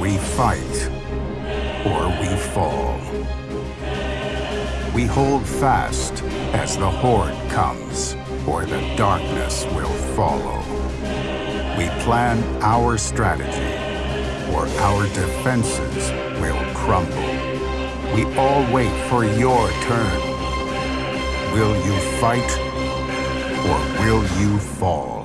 We fight, or we fall. We hold fast as the horde comes, or the darkness will follow. We plan our strategy, or our defenses will crumble. We all wait for your turn. Will you fight, or will you fall?